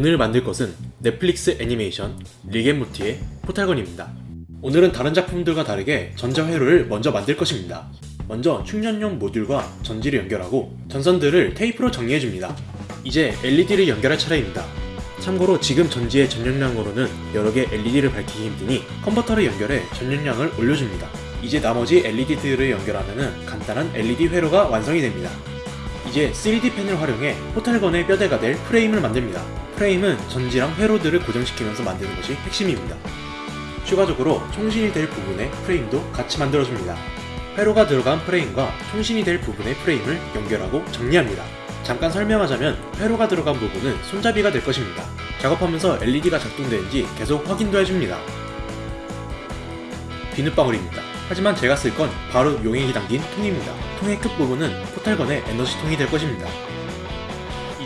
오늘 만들 것은 넷플릭스 애니메이션 리겐모티의 포탈건입니다. 오늘은 다른 작품들과 다르게 전자회로를 먼저 만들 것입니다. 먼저 충전용 모듈과 전지를 연결하고 전선들을 테이프로 정리해줍니다. 이제 LED를 연결할 차례입니다. 참고로 지금 전지의 전용량으로는 여러 개 LED를 밝히기 힘드니 컨버터를 연결해 전용량을 올려줍니다. 이제 나머지 LED들을 연결하면 간단한 LED 회로가 완성이 됩니다. 이제 3D 펜을 활용해 포탈건의 뼈대가 될 프레임을 만듭니다. 프레임은 전지랑 회로들을 고정시키면서 만드는 것이 핵심입니다. 추가적으로 총신이 될 부분의 프레임도 같이 만들어줍니다. 회로가 들어간 프레임과 총신이 될 부분의 프레임을 연결하고 정리합니다. 잠깐 설명하자면 회로가 들어간 부분은 손잡이가 될 것입니다. 작업하면서 LED가 작동되는지 계속 확인도 해줍니다. 비눗방울입니다. 하지만 제가 쓸 건 바로 용액이 담긴 통입니다. 통의 끝부분은 포탈건의 에너지통이 될 것입니다.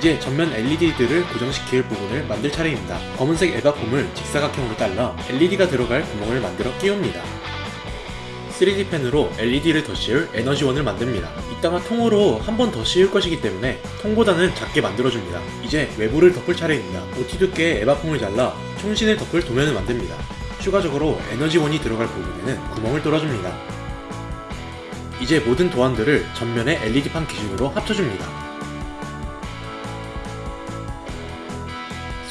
이제 전면 LED들을 고정시킬 부분을 만들 차례입니다. 검은색 에바폼을 직사각형으로 잘라 LED가 들어갈 구멍을 만들어 끼웁니다. 3D 펜으로 LED를 더 씌울 에너지원을 만듭니다. 이따가 통으로 한 번 더 씌울 것이기 때문에 통보다는 작게 만들어줍니다. 이제 외부를 덮을 차례입니다. OT 두께의 에바폼을 잘라 총신을 덮을 도면을 만듭니다. 추가적으로 에너지원이 들어갈 부분에는 구멍을 뚫어줍니다. 이제 모든 도안들을 전면의 LED판 기준으로 합쳐줍니다.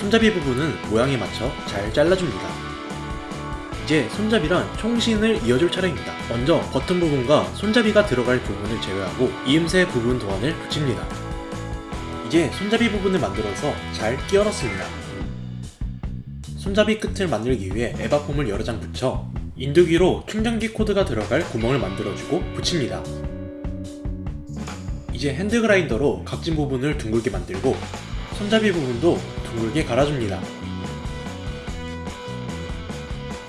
손잡이 부분은 모양에 맞춰 잘 잘라줍니다. 이제 손잡이랑 총신을 이어줄 차례입니다. 먼저 버튼 부분과 손잡이가 들어갈 부분을 제외하고 이음새 부분 도안을 붙입니다. 이제 손잡이 부분을 만들어서 잘 끼워 넣습니다. 손잡이 끝을 만들기 위해 에바폼을 여러 장 붙여 인두기로 충전기 코드가 들어갈 구멍을 만들어주고 붙입니다. 이제 핸드 그라인더로 각진 부분을 둥글게 만들고 손잡이 부분도 둥글게 갈아줍니다.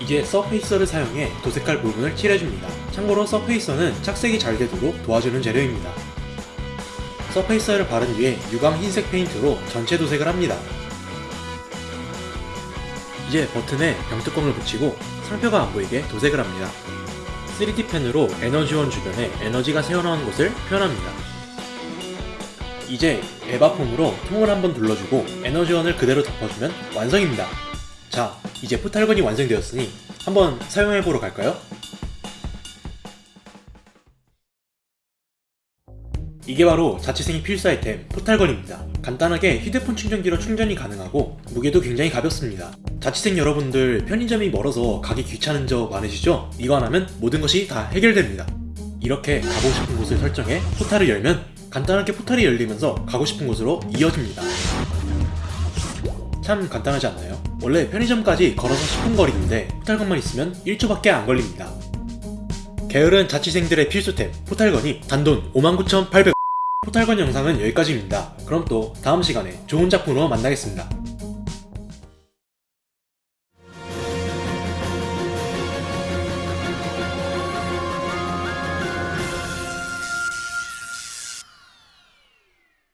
이제 서페이서를 사용해 도색할 부분을 칠해줍니다. 참고로 서페이서는 착색이 잘 되도록 도와주는 재료입니다. 서페이서를 바른 뒤에 유광 흰색 페인트로 전체 도색을 합니다. 이제 버튼에 병뚜껑을 붙이고 상표가 안 보이게 도색을 합니다. 3D 펜으로 에너지원 주변에 에너지가 새어나온 곳을 표현합니다. 이제 에바폼으로 통을 한번 둘러주고 에너지원을 그대로 덮어주면 완성입니다. 자, 이제 포탈건이 완성되었으니 한번 사용해보러 갈까요? 이게 바로 자취생이 필수 아이템 포탈건입니다. 간단하게 휴대폰 충전기로 충전이 가능하고 무게도 굉장히 가볍습니다. 자취생 여러분들 편의점이 멀어서 가기 귀찮은 적 많으시죠? 이거 하나면 모든 것이 다 해결됩니다. 이렇게 가고 싶은 곳을 설정해 포탈을 열면 간단하게 포탈이 열리면서 가고 싶은 곳으로 이어집니다. 참 간단하지 않나요? 원래 편의점까지 걸어서 10분 거리인데 포탈건만 있으면 1초밖에 안 걸립니다. 게으른 자취생들의 필수템 포탈건이 단돈 59,800 포탈건 영상은 여기까지입니다. 그럼 또 다음 시간에 좋은 작품으로 만나겠습니다.